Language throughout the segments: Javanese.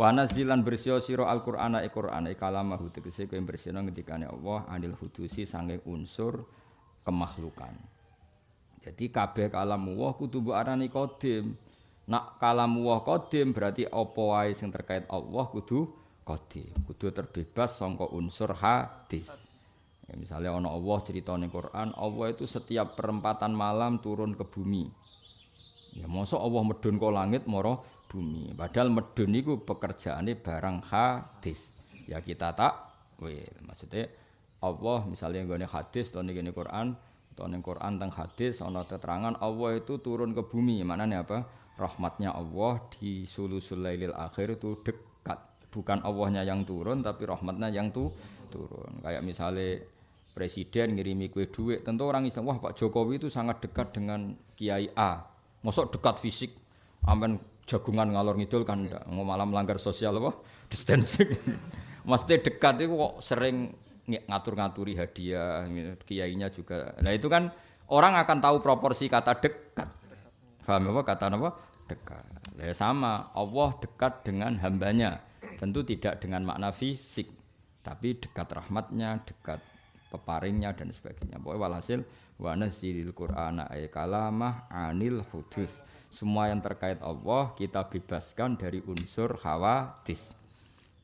Wa nazilan bersio sira Al-Qur'ana e kalamahu tegese kowe bersihno ngendikane Allah anil hudusi sange unsur kemakhlukan. Jadi kabeh kalamu Allah kudu mbok arani qadim. Nak kalamu Allah qadim berarti apa wae sing terkait Allah kudu qadim. Kudu terbebas sangka unsur hadis. Ya, misalnya ana Allah cerita Quran, Allah itu setiap perempatan malam turun ke bumi. Ya mosok Allah medun ke langit moro bumi. Padahal medun itu pekerjaannya barang hadis. Ya kita tak, wih, maksudnya Allah misalnya gini hadis atau gini Quran atau Quran tentang hadis ana keterangan Allah itu turun ke bumi. Mana nih apa? Rahmatnya Allah di sulusul lailil akhir itu dekat. Bukan Allahnya yang turun tapi rahmatnya yang tuh turun. Kayak misalnya presiden ngirimi kue duit, tentu orang Islam wah Pak Jokowi itu sangat dekat dengan Kiai A. Mosok dekat fisik, amen jagungan ngalor ngidul kan ndak mau malah melanggar sosial apa? Distancing. Mesti dekat itu kok sering ngatur-ngaturi hadiah kiainya juga. Nah itu kan orang akan tahu proporsi kata dekat. Paham apa? Kata apa? Dekat. Ya sama. Allah dekat dengan hambanya. Tentu tidak dengan makna fisik tapi dekat rahmatnya dekat peparingnya dan sebagainya. Pokoknya walhasil wa nazzilil qur'ana ay kalamah anil hudus semua yang terkait Allah kita bebaskan dari unsur khawatis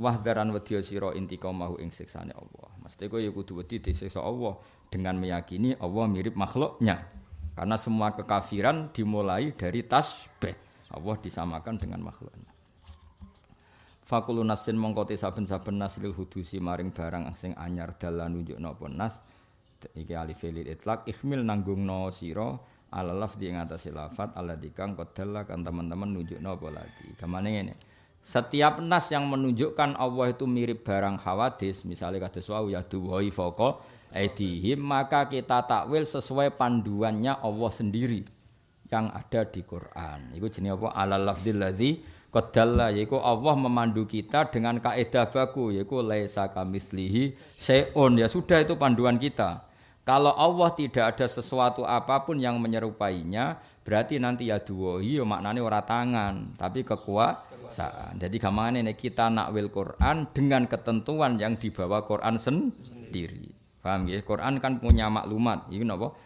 wahdaran wedya sira intiqamahu ing siksane Allah. Mesti kowe ya kudu wedi disiksa Allah? Dengan meyakini Allah mirip makhluknya. Karena semua kekafiran dimulai dari tasbih. Allah disamakan dengan makhluknya. Fakulu nasin mongkoti saben-saben naslil hudusi maring barang sing anyar dalan nunjukno apa nas. Iki alif itlak ikhmil nanggung no sira ala lafzi ing atase lafat ala dikang kodalla kan teman-teman nunjukno apa lagi. Gamane ngene. Setiap nas yang menunjukkan Allah itu mirip barang hawadis, misalnya kados wau ya duwai foko aidihim, maka kita takwil sesuai panduannya Allah sendiri yang ada di Quran. Iku jenenge apa? Ala lafzil ladzi Qadalla yaiku Allah memandu kita dengan kaidah baku yaiku laisa kamitslihi seon ya sudah itu panduan kita. Kalau Allah tidak ada sesuatu apa pun yang menyerupainya, berarti nanti ya dua iya maknanya ora tangan, tapi kekuasaan. Jadi gamane nek kita nakwil Quran dengan ketentuan yang dibawa Quran sendiri. Paham ya? Quran kan punya maklumat. Ini napa?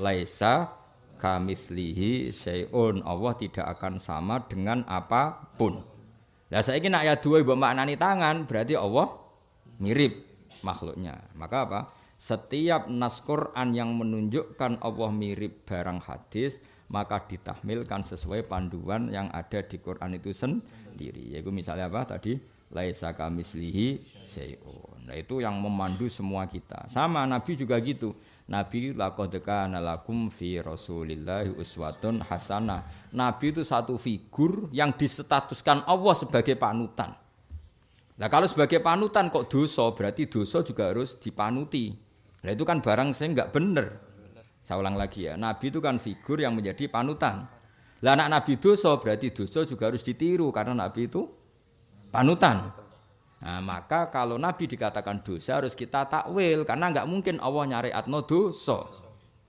Laisa kamitslihi syai'un. Allah tidak akan sama dengan apa pun. Lah saiki nak ya dua mbok maknani tangan, berarti Allah mirip makhluknya. Maka apa? Setiap nas Quran yang menunjukkan Allah mirip barang hadis maka ditahmilkan sesuai panduan yang ada di Quran itu sendiri. Yaitu misalnya apa tadi? Laisa kamislihi syai'un. Nah itu yang memandu semua kita. Sama Nabi juga gitu. Nabi laqad kana lakum fi Rasulillahi uswatun hasanah. Nabi itu satu figur yang disetatuskan Allah sebagai panutan. Nah kalau sebagai panutan kok dosa, berarti dosa juga harus dipanuti. Nah itu kan barang saya nggak bener. Saya ulang lagi ya, Nabi itu kan figur yang menjadi panutan. Lah anak Nabi dosa berarti dosa juga harus ditiru karena Nabi itu panutan. Nah, maka kalau Nabi dikatakan dosa harus kita takwil karena nggak mungkin Allah nyari atno dosa.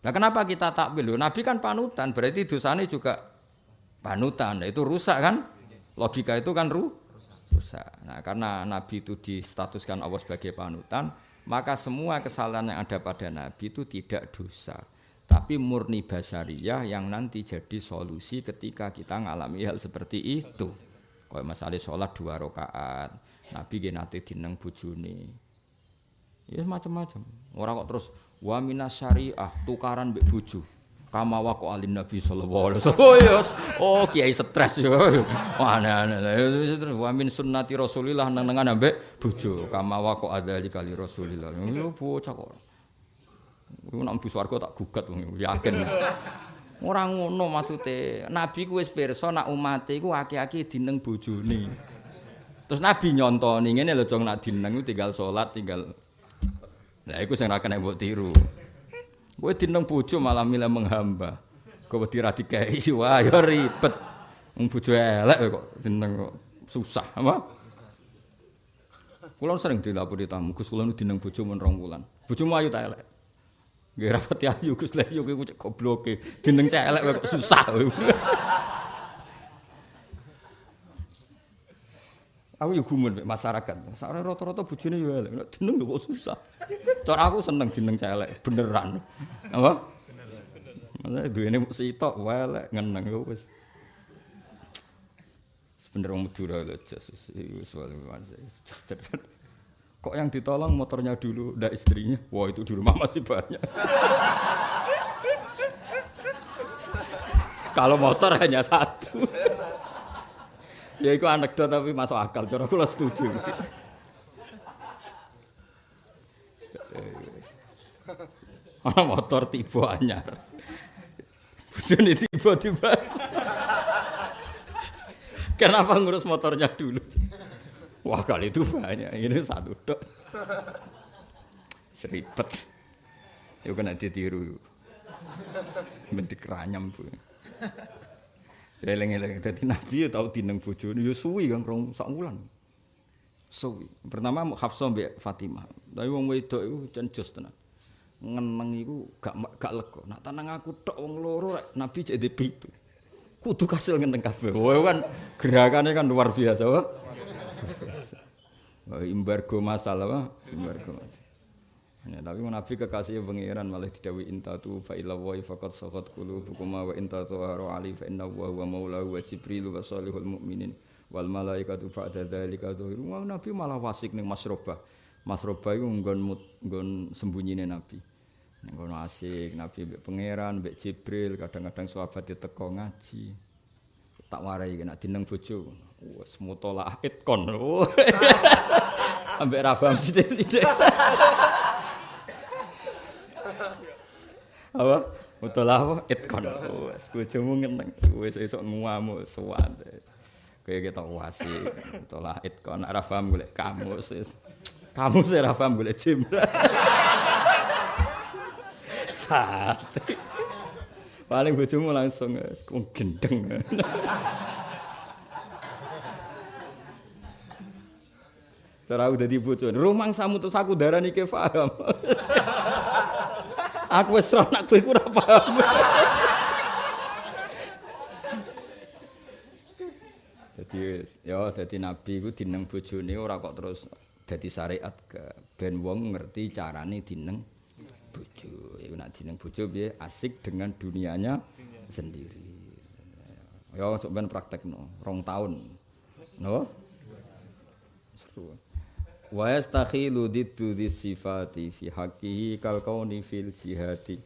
Nah kenapa kita takwil? Nabi kan panutan berarti dosanya juga panutan. Nah, itu rusak kan? Logika itu kan ru rusak. Nah karena Nabi itu distatuskan Allah sebagai panutan, maka semua kesalahan yang ada pada Nabi itu tidak dosa. Tapi murni basariyah yang nanti jadi solusi ketika kita mengalami hal seperti itu. Kalau masalah sholat dua rakaat Nabi gak nanti dineng bujuni ya macam-macam orang kok terus wa minas syariah tukaran buju kama waqo alin nabi sallallahu alaihi wasallam oh oh kiai stres yo mana wa min sunnati rasulillah nenengan ambek bojo kama waqo adzali kali rasulillah yo bocah kok Iku nak mlebu swarga tak gugat yakin. Ora ngono maksude. Nabi ku wis pirsa nak umate iku aki-aki dineng bojone. Terus Nabi nyontoni ngene lho jong nak dineng tinggal salat tinggal Lah iku sing ra kena mbok tiru. Kowe dineng bojo malah milih menghamba. Kowe wedi ra dikei wah ya ribet. Bojo elek kok dineng kok susah, apa? Kulo sering dilapori tamu, Gus kulo dineng bojo men rong wulan. Bojomu ayu ta elek? Nggih rapati ayu Gus lha yo kuwi gobloke. Dineng cek elek kok susah. Aku yo gumun mek masyarakat. Sakare rata-rata bojone yo elek. Nek jeneng yo kok susah. Cara aku seneng jeneng celek beneran. Apa? Maksudnya duwene sitok wae elek ngeneng yo wis. Sebenernya wong Madura lho Jesus. Wis Kok yang ditolong motornya dulu, ndak istrinya? Wah itu di rumah masih banyak. Kalau motor hanya satu. Ya itu anekdot tapi masuk akal. Cara aku setuju. Ana motor tiba anyar. Bojone tiba-tiba. Kenapa ngurus motornya dulu? Wah kali itu banyak. Ini satu dok. Seribet. Yuk kena ditiru. Bentik ranyam bu. Eleng-eleng dadi nabi ya tau dineng bojone ya suwi kan rong sak wulan. Suwi. Pertama Hafsah mbek Fatimah. Tapi wong wedok iku jan jos tenan. Ngeneng iku gak gak lega. Nak tenang aku tok wong loro rek nabi jadi pitu. Kudu kasil ngenteng kabeh. Wah kan gerakannya kan luar biasa, wah. Embargo masalah, wah. Embargo masalah. Ya, tapi Nabi kekasih pengiran malah didawi intatu fa ila wa faqad saqat qulubukum wa intatu haru ali fa inna wa huwa maulahu wa jibril wa salihul mu'minin wal malaikatu ba'da dzalika dhuhiru wa Nabi malah wasik ning masrobah. Masrobah iku nggon nggon sembunyine Nabi. Ning kono asik Nabi mbek pangeran, mbek Jibril, kadang-kadang sahabat diteko ngaji. Tak warai nek dineng bojo. Wes mutolaah itkon. Ambek ra paham sithik-sithik. Apa? Betul apa? Itkon wes bojomu ngeneng. Wes esuk nguamu suwan kayak kita wasi. Betul lah itkon ora paham golek kamu sis kamu sih ora paham golek jimra sate. Paling bojomu langsung wes gendeng. Cara aku dadi bojo, rumang samu terus aku darani ke paham. Aku wis ora nak kowe ora paham. Dadi ya dadi nabi iku dineng bojone ora kok terus dadi syariat ke ben wong ngerti carane dineng bojo. Iku nak dineng bojo piye asik dengan dunianya sendiri. Ya sok ben praktekno, rong tahun. No? Seru. Wa yastakhilu diddu sifati fi haqqihi kal kauni fil jihadi.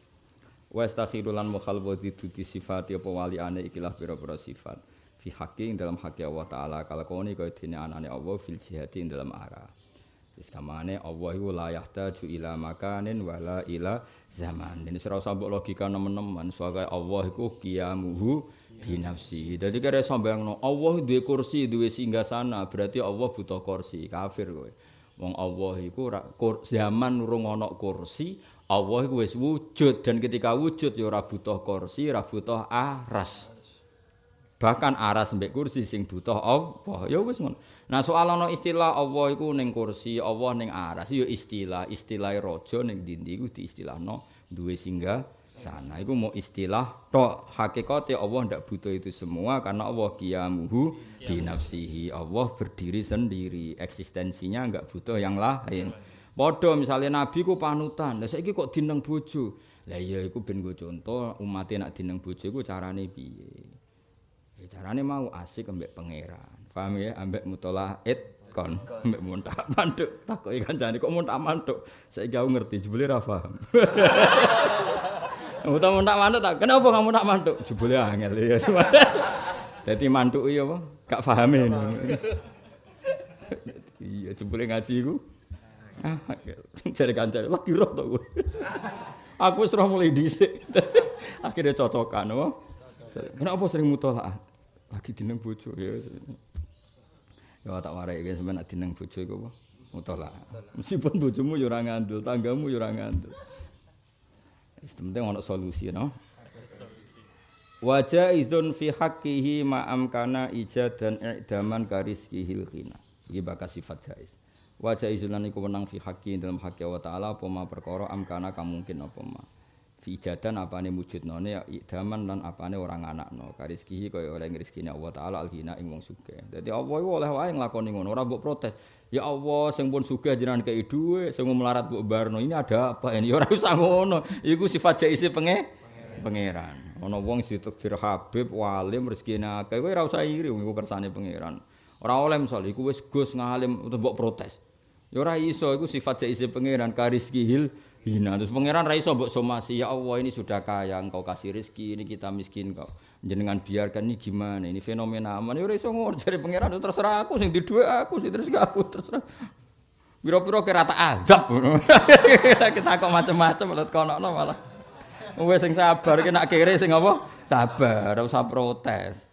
Wa yastakhilu lan mukhalwa diddu sifati apa wali ane ikilah pira-pira sifat. Fi haqqi dalam haqqi Allah taala kal kauni kaya dene anane Allah fil jihadi ing dalam arah wis kamane Allah iku la yahtaju ila makanin wala ila zaman ini serau sambok logika nemen-nemen sebagai Allah iku qiyamuhu bi nafsi. Dadi kare sambayangno Allah duwe kursi duwe singgah sana berarti Allah butuh kursi kafir kowe Wong Allah iku zaman urung ana kursi, Allah iku wis wujud dan ketika wujud ya ora butuh kursi, ora butuh aras. Bahkan aras mbek kursi sing butuh Allah. Ya wis ngono. Nah soal ana istilah Allah iku ning kursi, Allah ning aras ya istilah, istilah raja ning dindi iku diistilahno duwe singgah sana. Iku mau istilah tok. Hakikate Allah ndak butuh itu semua karena Allah qiyamuhu bi nafsihi. Allah berdiri sendiri. Eksistensinya enggak butuh yang lain. Padha misalnya nabi ku panutan. Lha saiki kok dineng bojo? Lah iya iku ben go contoh umat nak dineng bojo iku carane piye? Ya carane mau asik ambek pangeran. Paham ya? Ambek mutalah it kon ambek muntah manduk takoki kancane kok muntah manduk saiki aku ngerti jebule ra paham Utawa tak mantuk tak. Kenapa kamu tak mantuk? Jebule angel ya. Dadi mantuk iya apa? Gak paham ini. Iya jebule ngaji iku. Ah, jare kancane lagi roh to. Aku wis roh mulai dhisik. Akhirnya cocokan apa? Kenapa sering mutolaah? Lagi dineng bojo ya. Ya tak warai iki sampeyan dineng bojo iku apa? Mutolaah. Meskipun ya ora ngandul, tanggamu ora ngandul. penting ono solusi no wajah izun fi haqqihi ma'am kana ijad dan i'daman kariskihil khina iki bakal sifat jais wajah izun lan iku wenang fi haqqi dalam haqqi Allah taala apa ma perkara am kana kamungkin apa ma ijadan apane wujudnone ya idaman lan apane orang anakno. Kariskihi kaya oleh rezekine Allah taala alghina ing wong sugih. Dadi Allah iku oleh wae nglakoni ngono ora mbok protes. Ya Allah sing pun sugih jenengan kei dhuwit sing melarat mbok barno ini ada apa ini? Ora usah ngono. Iku sifat jaisi penge pangeran. Ana wong ditakdir Habib walim rezekine akeh kowe ora usah iri iku kersane pangeran. Ora oleh misal iku wis gus ngalim mbok protes. Ya ora iso iku sifat jaisi pangeran. Kariskihil hina. Terus pangeran raiso mbok somasi, ya Allah ini sudah kaya, engkau kasih rezeki, ini kita miskin kok. Jenengan biarkan ini gimana? Ini fenomena aman. Ya raiso ngono cari pangeran terserah aku sing di dua aku sing terus aku terserah. Biro-biro kira tak azab. kita kok macam-macam lihat kono malah. Wes sing sabar kena kiri sing apa? Sabar, ora usah protes.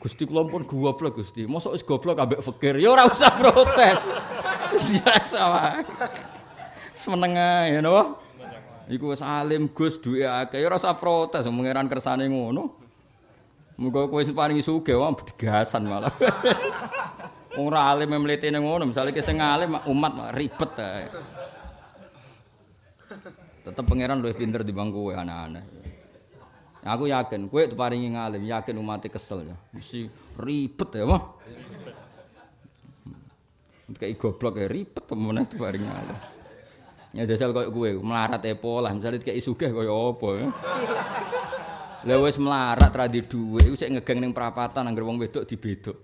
Gusti kula pun goblok Gusti. Mosok wis goblok ambek fakir. Ya ora usah protes. Biasa wae. Semenengah ya napa? Iku wis alim Gus duwe akeh ora usah protes mengeran kersane ngono. Muga kowe sing paringi sugih wae digasan malah. Wong ora alim mlete ning ngono, misale ki sing alim umat ribet ae. Tetep pangeran luwih pinter dibanding kowe anak-anak. Aku yakin kowe diparingi ngalim, yakin umat kesel ya. Mesti ribet ya, Wah. Kayak goblok ya ribet temen diparingi ngalim. Ya jajal koyo kowe melarat epo lah, misale dikek sugih koyo apa. Lah wis melarat ra di dhuwit iku sik ngegeng ning perapatan anggere wong wedok dibedok.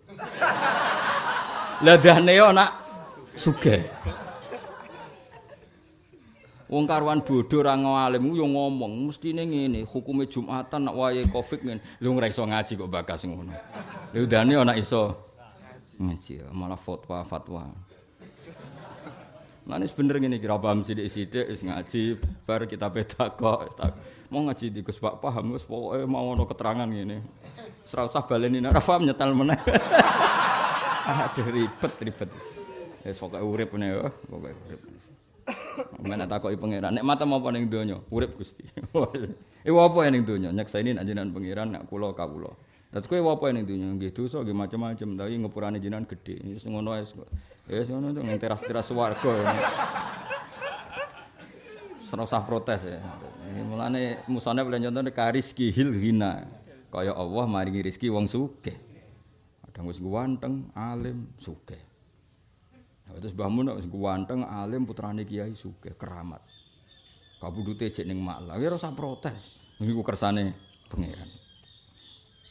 Lah dane yo nak sugih. Wong karuan bodho ra ngalim yo ngomong mestine ngene, hukume Jumatan nak wayahe Covid ngene. Lho ora iso ngaji kok bakas ngono. Lha dane nak iso ngaji malah fatwa Nah ini bener gini kira paham sidik-sidik, is ngaji, bar kita beda kok. Mau ngaji di Gus Pak paham, Gus pokoknya mau ada keterangan gini. Serau sah balenin, ora paham nyetel mana. Aduh ribet ribet. Ya pokoknya urip nih ya, pokoknya urip. Mana tak kok pangeran, nek mata mau paling donya, urip gusti. Iku apa yang donya? Nyaksani nak jenengan pangeran, nak kulo kawulo. Terus kowe apa ning dunya nggih dosa nggih macam-macam tapi ngepurane jenengan gedhe. Wis ngono wis wis ngono to ning teras-teras swarga. Serasa protes ya. Mulane musane boleh contohne kariski hil hina. Kaya Allah maringi rezeki wong sugih. Kadang wis ganteng, alim, sugih. Terus Mbah Mun wis ganteng, alim, putrane kiai sugih, keramat. Kabudute cek ning maklah, ya ora usah protes. Niku kersane pangeran.